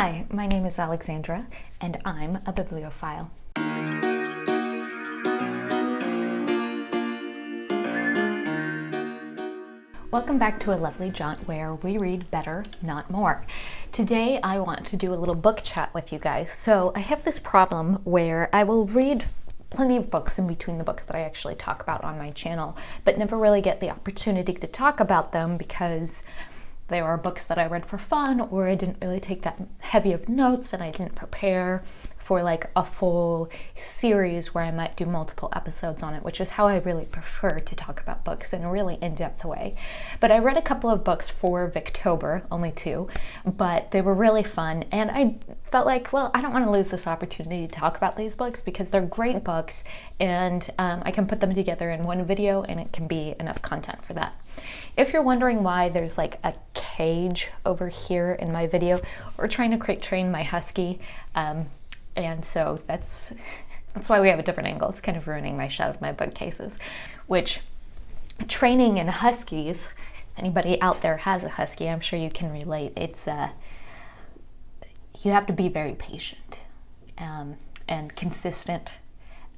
Hi, my name is Alexandra, and I'm a bibliophile. Welcome back to a lovely jaunt where we read better, not more. Today I want to do a little book chat with you guys. So I have this problem where I will read plenty of books in between the books that I actually talk about on my channel, but never really get the opportunity to talk about them because they were books that I read for fun or I didn't really take that heavy of notes and I didn't prepare for like a full series where I might do multiple episodes on it, which is how I really prefer to talk about books in a really in-depth way. But I read a couple of books for Victober, only two, but they were really fun and I felt like, well, I don't want to lose this opportunity to talk about these books because they're great books and um, I can put them together in one video and it can be enough content for that. If you're wondering why there's like a cage over here in my video, we're trying to crate train my husky. Um, and so that's, that's why we have a different angle. It's kind of ruining my shot of my bookcases, which training in huskies, anybody out there has a husky, I'm sure you can relate. It's, uh, you have to be very patient um, and consistent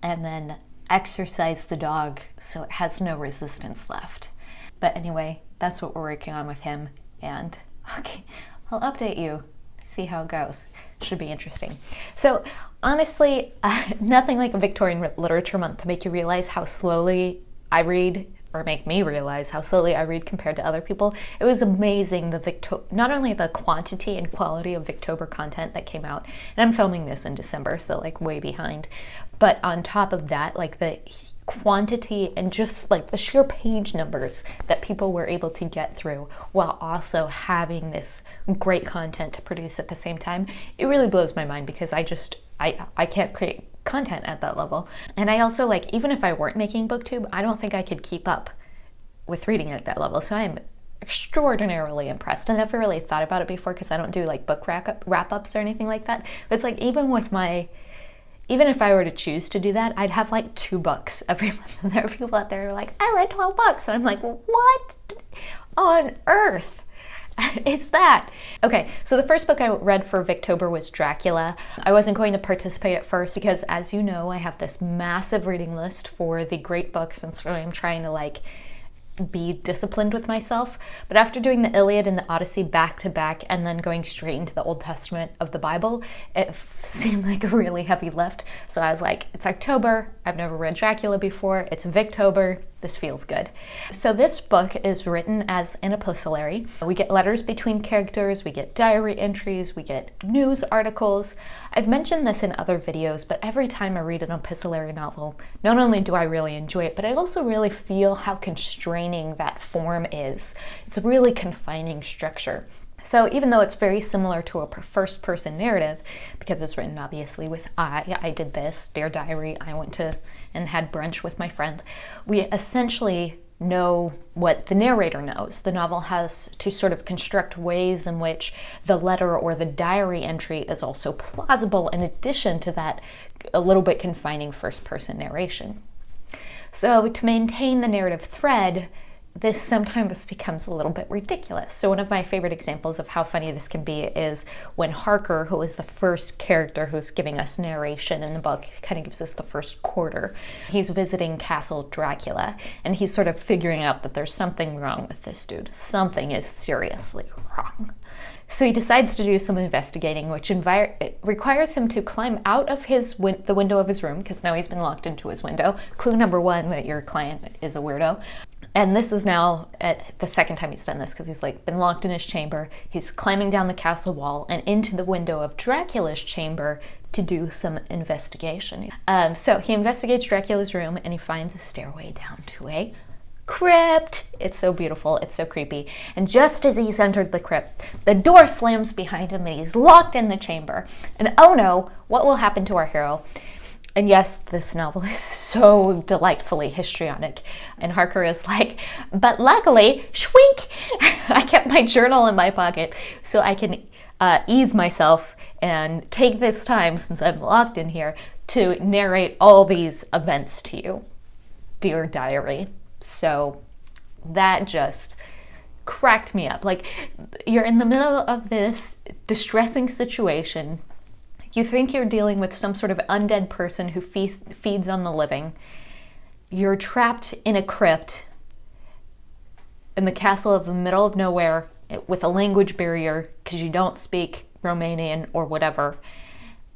and then exercise the dog so it has no resistance left. But anyway, that's what we're working on with him. And okay, I'll update you, see how it goes. Should be interesting. So honestly, uh, nothing like a Victorian Literature Month to make you realize how slowly I read or make me realize how slowly I read compared to other people. It was amazing the Victo not only the quantity and quality of Victober content that came out, and I'm filming this in December, so like way behind, but on top of that, like the quantity and just like the sheer page numbers that people were able to get through while also having this great content to produce at the same time, it really blows my mind because I just, I, I can't create content at that level. And I also like, even if I weren't making booktube, I don't think I could keep up with reading at that level. So I'm extraordinarily impressed. I never really thought about it before because I don't do like book wrap-ups or anything like that. But it's like even with my even if I were to choose to do that, I'd have like two books every month. And there are people out there who are like, I read 12 books. And I'm like, what on earth is that? Okay, so the first book I read for Victober was Dracula. I wasn't going to participate at first because as you know, I have this massive reading list for the great books and so I'm trying to like be disciplined with myself. But after doing the Iliad and the Odyssey back to back and then going straight into the Old Testament of the Bible, it seemed like a really heavy lift. So I was like, it's October, I've never read Dracula before, it's Victober, this feels good. So this book is written as an epistolary. We get letters between characters, we get diary entries, we get news articles. I've mentioned this in other videos, but every time I read an epistolary novel, not only do I really enjoy it, but I also really feel how constraining that form is. It's a really confining structure. So even though it's very similar to a first person narrative, because it's written obviously with I, I did this, Dear Diary, I went to and had brunch with my friend, we essentially know what the narrator knows. The novel has to sort of construct ways in which the letter or the diary entry is also plausible in addition to that a little bit confining first person narration. So to maintain the narrative thread, this sometimes becomes a little bit ridiculous. So one of my favorite examples of how funny this can be is when Harker, who is the first character who's giving us narration in the book, kind of gives us the first quarter. He's visiting Castle Dracula and he's sort of figuring out that there's something wrong with this dude. Something is seriously wrong. So he decides to do some investigating, which requires him to climb out of his win the window of his room, because now he's been locked into his window. Clue number one, that your client is a weirdo. And this is now at the second time he's done this because he's like been locked in his chamber. He's climbing down the castle wall and into the window of Dracula's chamber to do some investigation. Um, so he investigates Dracula's room and he finds a stairway down to a crypt. It's so beautiful. It's so creepy. And just as he's entered the crypt, the door slams behind him and he's locked in the chamber. And oh no, what will happen to our hero? And yes, this novel is so delightfully histrionic. And Harker is like, but luckily, shwink, I kept my journal in my pocket so I can uh, ease myself and take this time, since I'm locked in here, to narrate all these events to you, dear diary. So that just cracked me up. Like, you're in the middle of this distressing situation. You think you're dealing with some sort of undead person who feasts, feeds on the living. You're trapped in a crypt in the castle of the middle of nowhere with a language barrier because you don't speak Romanian or whatever.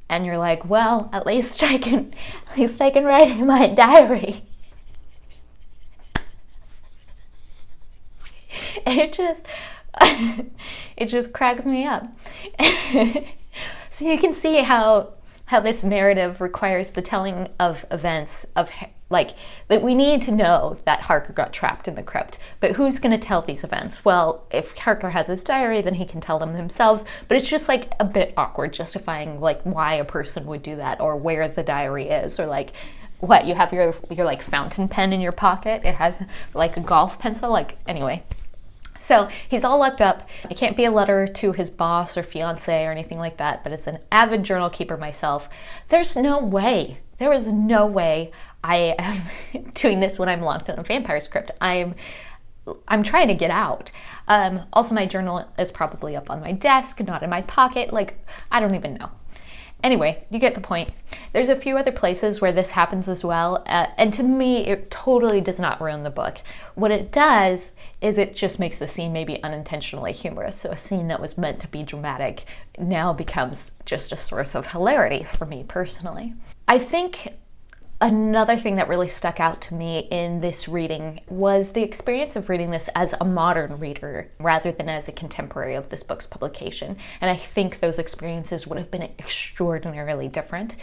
And you're like, well, at least I can, at least I can write in my diary. it just it just cracks me up. so you can see how how this narrative requires the telling of events of like that we need to know that Harker got trapped in the crypt. But who's going to tell these events? Well, if Harker has his diary, then he can tell them themselves. But it's just like a bit awkward justifying like why a person would do that or where the diary is or like what you have your your like fountain pen in your pocket. It has like a golf pencil. Like anyway, so he's all locked up. It can't be a letter to his boss or fiance or anything like that, but as an avid journal keeper myself, there's no way, there is no way I am doing this when I'm locked in a vampire script. I'm I'm trying to get out. Um, also, my journal is probably up on my desk, not in my pocket. Like, I don't even know. Anyway, you get the point. There's a few other places where this happens as well, uh, and to me, it totally does not ruin the book. What it does is it just makes the scene maybe unintentionally humorous. So a scene that was meant to be dramatic now becomes just a source of hilarity for me personally. I think Another thing that really stuck out to me in this reading was the experience of reading this as a modern reader rather than as a contemporary of this book's publication. And I think those experiences would have been extraordinarily different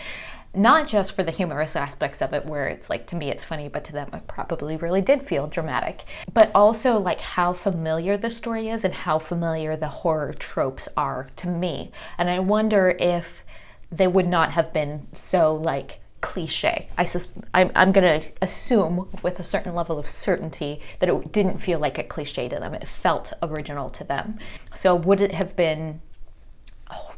not just for the humorous aspects of it where it's like to me it's funny but to them it probably really did feel dramatic but also like how familiar the story is and how familiar the horror tropes are to me and i wonder if they would not have been so like cliche. I sus- I'm, I'm going to assume with a certain level of certainty that it didn't feel like a cliche to them. It felt original to them. So would it have been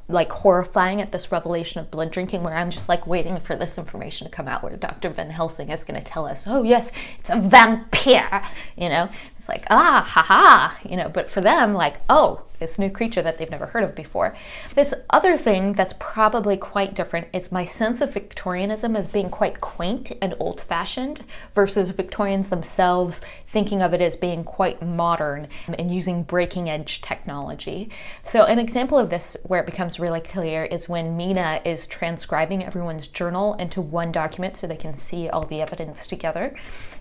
like horrifying at this revelation of blood drinking where I'm just like waiting for this information to come out where Dr. Van Helsing is going to tell us, oh yes, it's a vampire, you know, it's like, ah, haha, you know, but for them, like, oh, this new creature that they've never heard of before. This other thing that's probably quite different is my sense of Victorianism as being quite quaint and old fashioned versus Victorians themselves thinking of it as being quite modern and using breaking edge technology. So, an example of this where it becomes really clear is when Mina is transcribing everyone's journal into one document so they can see all the evidence together.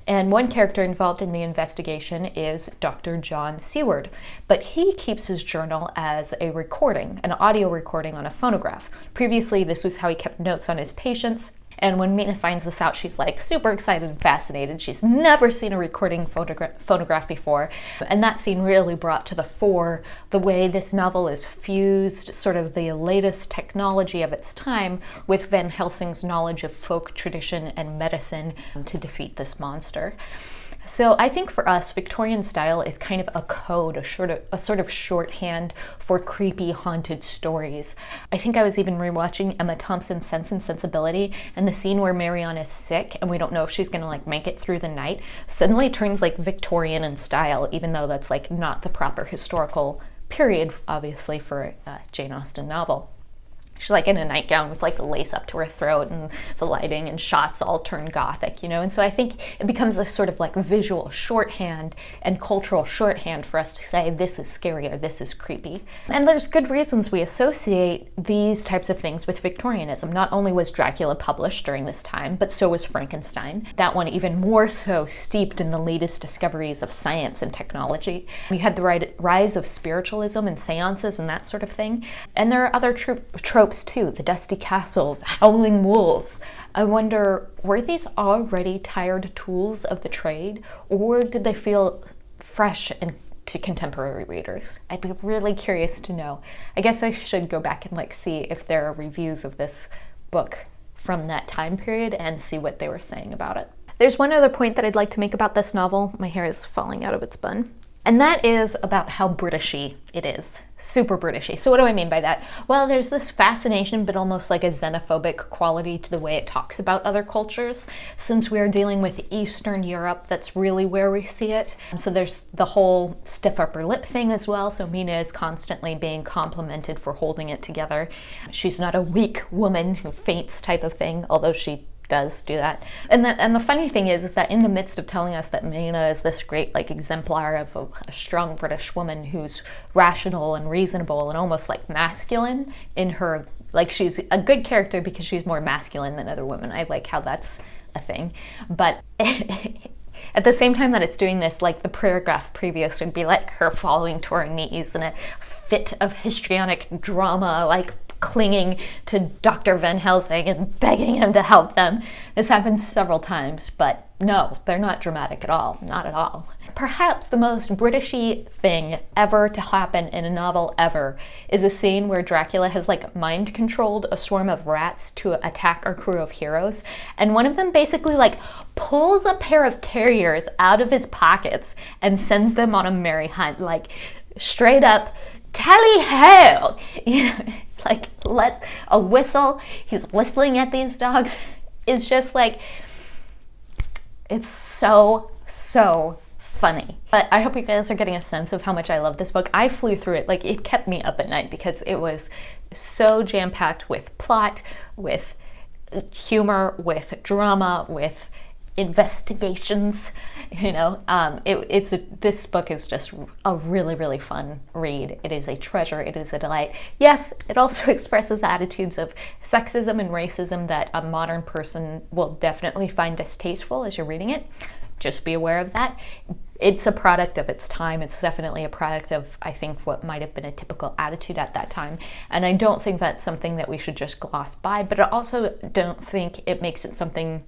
And one character involved in the investigation is Dr. John Seward, but he keeps his journal as a recording, an audio recording on a phonograph. Previously, this was how he kept notes on his patients. And when Mina finds this out, she's like super excited and fascinated. She's never seen a recording photogra- phonograph before. And that scene really brought to the fore the way this novel is fused, sort of the latest technology of its time, with Van Helsing's knowledge of folk tradition and medicine to defeat this monster. So I think for us, Victorian style is kind of a code, a sort of, a sort of shorthand for creepy haunted stories. I think I was even rewatching Emma Thompson's Sense and Sensibility, and the scene where Marianne is sick and we don't know if she's gonna like make it through the night suddenly turns like Victorian in style, even though that's like not the proper historical period, obviously, for a Jane Austen novel. She's like in a nightgown with like lace up to her throat and the lighting and shots all turn gothic, you know? And so I think it becomes a sort of like visual shorthand and cultural shorthand for us to say this is scary or this is creepy. And there's good reasons we associate these types of things with Victorianism. Not only was Dracula published during this time, but so was Frankenstein. That one even more so steeped in the latest discoveries of science and technology. You had the rise of spiritualism and seances and that sort of thing. And there are other tropes tropes too the dusty castle, the howling wolves. I wonder were these already tired tools of the trade, or did they feel fresh and to contemporary readers. I'd be really curious to know. I guess I should go back and like see if there are reviews of this book from that time period and see what they were saying about it. There's one other point that I'd like to make about this novel. My hair is falling out of its bun. And that is about how Britishy it is. Super Britishy. So what do I mean by that? Well, there's this fascination, but almost like a xenophobic quality to the way it talks about other cultures. Since we are dealing with Eastern Europe, that's really where we see it. So there's the whole stiff upper lip thing as well. So Mina is constantly being complimented for holding it together. She's not a weak woman who faints type of thing, although she does do that. And the, and the funny thing is, is that in the midst of telling us that Mina is this great like exemplar of a, a, strong British woman who's rational and reasonable and almost like masculine in her, like she's a good character because she's more masculine than other women. I like how that's a thing. But at the same time that it's doing this, like the paragraph previous would be like her falling to her knees in a fit of histrionic drama, like clinging to Dr. Van Helsing and begging him to help them. This happens several times, but no, they're not dramatic at all, not at all. Perhaps the most Britishy thing ever to happen in a novel ever is a scene where Dracula has like mind controlled a swarm of rats to attack our crew of heroes, and one of them basically like pulls a pair of terriers out of his pockets and sends them on a merry hunt, like straight up tally ho! You know, like let's a whistle. He's whistling at these dogs. It's just like it's so so funny. But I hope you guys are getting a sense of how much I love this book. I flew through it like it kept me up at night because it was so jam-packed with plot, with humor, with drama, with investigations you know? Um, it, it's a, this book is just a really really fun read. It is a treasure. It is a delight. Yes it also expresses attitudes of sexism and racism that a modern person will definitely find distasteful as you're reading it. Just be aware of that. It's a product of its time. It's definitely a product of i think what might have been a typical attitude at that time. And i don't think that's something that we should just gloss by but i also don't think it makes it something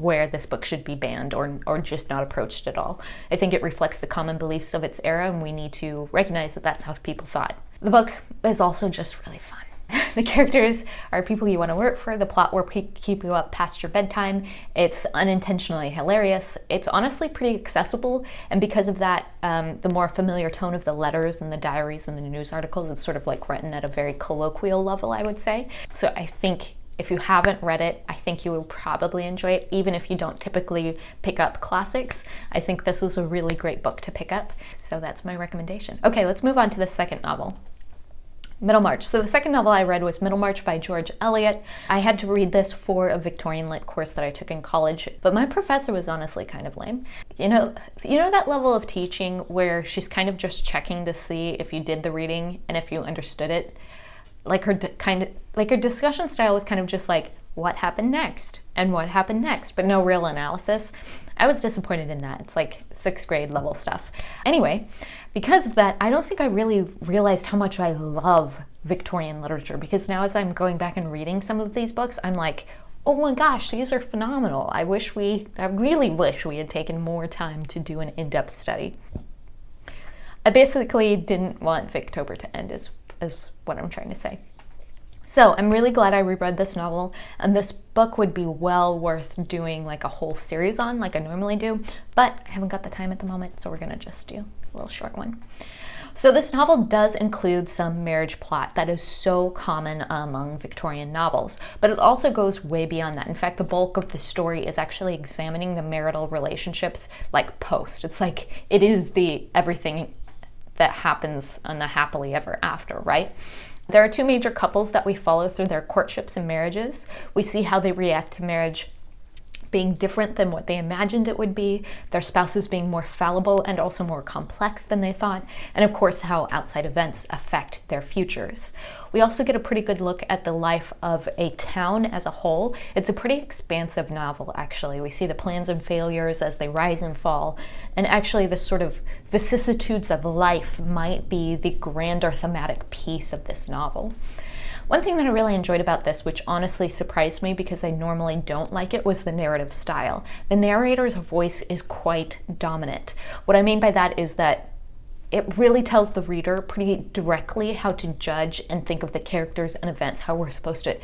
where this book should be banned or, or just not approached at all. I think it reflects the common beliefs of its era and we need to recognize that that's how people thought. The book is also just really fun. the characters are people you want to work for. The plot will keep you up past your bedtime. It's unintentionally hilarious. It's honestly pretty accessible. And because of that, um, the more familiar tone of the letters and the diaries and the news articles, it's sort of like written at a very colloquial level, I would say. So I think if you haven't read it, I think you will probably enjoy it, even if you don't typically pick up classics. I think this is a really great book to pick up, so that's my recommendation. Okay, let's move on to the second novel. Middlemarch. So the second novel I read was Middlemarch by George Eliot. I had to read this for a Victorian Lit course that I took in college, but my professor was honestly kind of lame. You know, you know that level of teaching where she's kind of just checking to see if you did the reading and if you understood it? Like her kind of like her discussion style was kind of just like what happened next and what happened next, but no real analysis. I was disappointed in that. It's like sixth grade level stuff. Anyway, because of that, I don't think I really realized how much I love Victorian literature because now as I'm going back and reading some of these books, I'm like, oh my gosh, these are phenomenal. I wish we, I really wish we had taken more time to do an in-depth study. I basically didn't want Victober to end as is what I'm trying to say. So I'm really glad I reread this novel and this book would be well worth doing like a whole series on like I normally do, but I haven't got the time at the moment, so we're gonna just do a little short one. So this novel does include some marriage plot that is so common among Victorian novels, but it also goes way beyond that. In fact, the bulk of the story is actually examining the marital relationships like post. It's like it is the everything that happens in the happily ever after, right? There are two major couples that we follow through their courtships and marriages. We see how they react to marriage being different than what they imagined it would be, their spouses being more fallible and also more complex than they thought, and of course how outside events affect their futures. We also get a pretty good look at the life of a town as a whole. It's a pretty expansive novel, actually. We see the plans and failures as they rise and fall, and actually the sort of vicissitudes of life might be the grander thematic piece of this novel. One thing that I really enjoyed about this, which honestly surprised me because I normally don't like it, was the narrative style. The narrator's voice is quite dominant. What I mean by that is that it really tells the reader pretty directly how to judge and think of the characters and events, how we're supposed to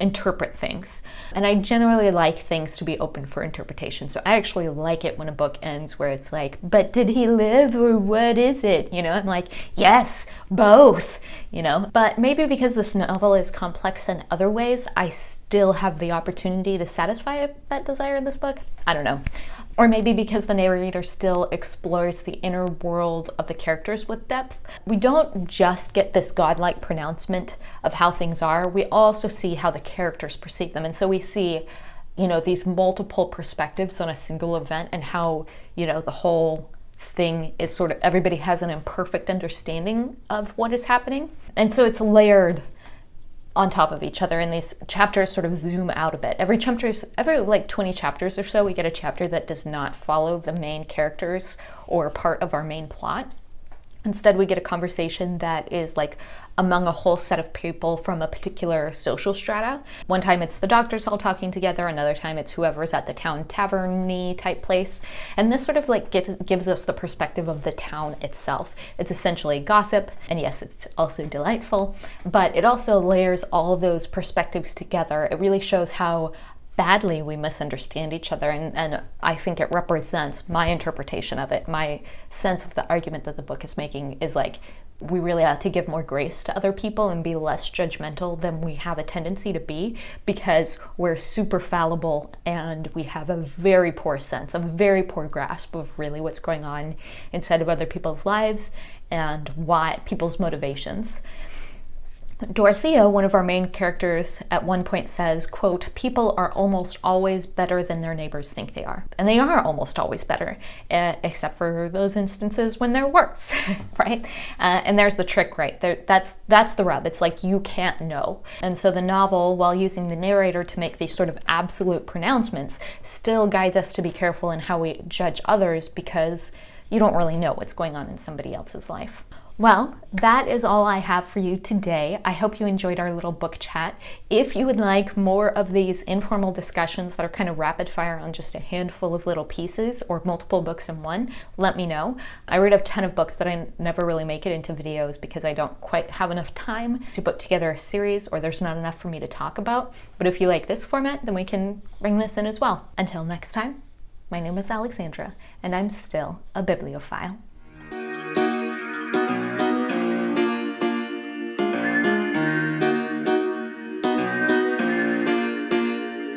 interpret things. And I generally like things to be open for interpretation. So I actually like it when a book ends where it's like, but did he live or what is it? You know, I'm like, yes, both, you know. But maybe because this novel is complex in other ways, I still have the opportunity to satisfy that desire in this book. I don't know. Or maybe because the narrator still explores the inner world of the characters with depth. We don't just get this godlike pronouncement of how things are, we also see how the characters perceive them. And so we see, you know, these multiple perspectives on a single event and how, you know, the whole thing is sort of everybody has an imperfect understanding of what is happening. And so it's layered on top of each other and these chapters sort of zoom out a bit. Every chapter every like 20 chapters or so, we get a chapter that does not follow the main characters or part of our main plot. Instead, we get a conversation that is like among a whole set of people from a particular social strata. One time it's the doctors all talking together, another time it's whoever's at the town taverny type place. And this sort of like gives, gives us the perspective of the town itself. It's essentially gossip, and yes, it's also delightful, but it also layers all those perspectives together. It really shows how badly we misunderstand each other and, and I think it represents my interpretation of it. My sense of the argument that the book is making is like we really ought to give more grace to other people and be less judgmental than we have a tendency to be because we're super fallible and we have a very poor sense, a very poor grasp of really what's going on inside of other people's lives and why people's motivations. Dorothea, one of our main characters, at one point says, quote, people are almost always better than their neighbors think they are. And they are almost always better, uh, except for those instances when they're worse, right? Uh, and there's the trick, right? There, that's, that's the rub. It's like you can't know. And so the novel, while using the narrator to make these sort of absolute pronouncements, still guides us to be careful in how we judge others because you don't really know what's going on in somebody else's life. Well, that is all I have for you today. I hope you enjoyed our little book chat. If you would like more of these informal discussions that are kind of rapid fire on just a handful of little pieces or multiple books in one, let me know. I read a ton of books that I never really make it into videos because I don't quite have enough time to put together a series or there's not enough for me to talk about. But if you like this format, then we can bring this in as well. Until next time, my name is Alexandra and I'm still a bibliophile.